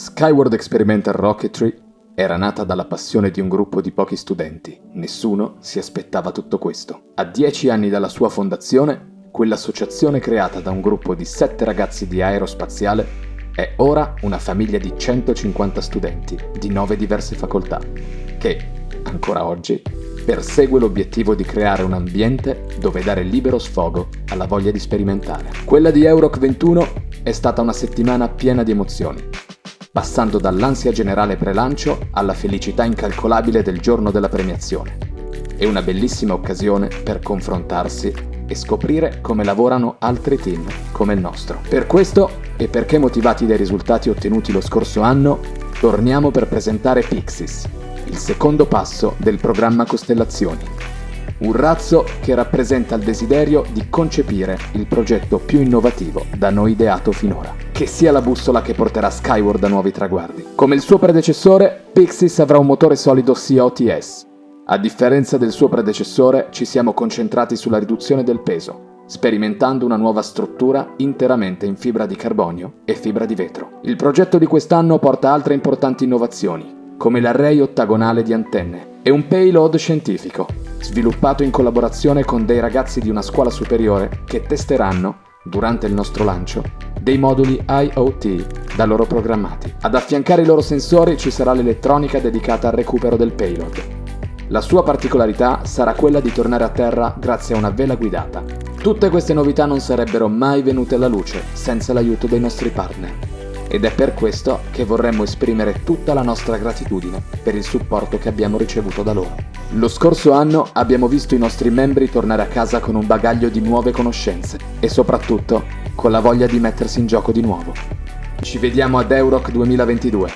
Skyward Experimental Rocketry era nata dalla passione di un gruppo di pochi studenti. Nessuno si aspettava tutto questo. A dieci anni dalla sua fondazione, quell'associazione creata da un gruppo di sette ragazzi di aerospaziale è ora una famiglia di 150 studenti di nove diverse facoltà, che, ancora oggi, persegue l'obiettivo di creare un ambiente dove dare libero sfogo alla voglia di sperimentare. Quella di Euroc 21 è stata una settimana piena di emozioni passando dall'ansia generale prelancio alla felicità incalcolabile del giorno della premiazione. È una bellissima occasione per confrontarsi e scoprire come lavorano altri team come il nostro. Per questo, e perché motivati dai risultati ottenuti lo scorso anno, torniamo per presentare Pixis, il secondo passo del programma Costellazioni. Un razzo che rappresenta il desiderio di concepire il progetto più innovativo da noi ideato finora che sia la bussola che porterà Skyward a nuovi traguardi. Come il suo predecessore, Pixis avrà un motore solido COTS. A differenza del suo predecessore, ci siamo concentrati sulla riduzione del peso, sperimentando una nuova struttura interamente in fibra di carbonio e fibra di vetro. Il progetto di quest'anno porta altre importanti innovazioni, come l'array ottagonale di antenne e un payload scientifico, sviluppato in collaborazione con dei ragazzi di una scuola superiore che testeranno, durante il nostro lancio, dei moduli IoT da loro programmati. Ad affiancare i loro sensori ci sarà l'elettronica dedicata al recupero del payload. La sua particolarità sarà quella di tornare a terra grazie a una vela guidata. Tutte queste novità non sarebbero mai venute alla luce senza l'aiuto dei nostri partner. Ed è per questo che vorremmo esprimere tutta la nostra gratitudine per il supporto che abbiamo ricevuto da loro. Lo scorso anno abbiamo visto i nostri membri tornare a casa con un bagaglio di nuove conoscenze e soprattutto con la voglia di mettersi in gioco di nuovo. Ci vediamo ad Euroc 2022.